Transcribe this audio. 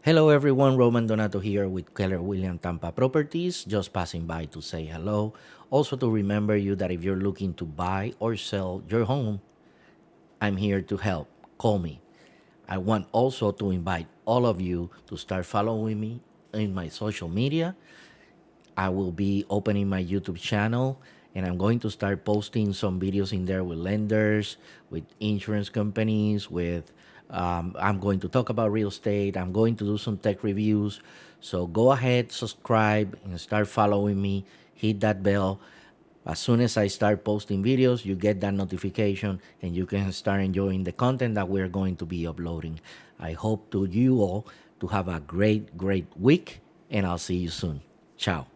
Hello everyone, Roman Donato here with Keller William Tampa Properties, just passing by to say hello. Also to remember you that if you're looking to buy or sell your home, I'm here to help. Call me. I want also to invite all of you to start following me in my social media. I will be opening my YouTube channel and I'm going to start posting some videos in there with lenders, with insurance companies, with um, I'm going to talk about real estate. I'm going to do some tech reviews. So go ahead, subscribe, and start following me. Hit that bell. As soon as I start posting videos, you get that notification and you can start enjoying the content that we're going to be uploading. I hope to you all to have a great, great week, and I'll see you soon. Ciao.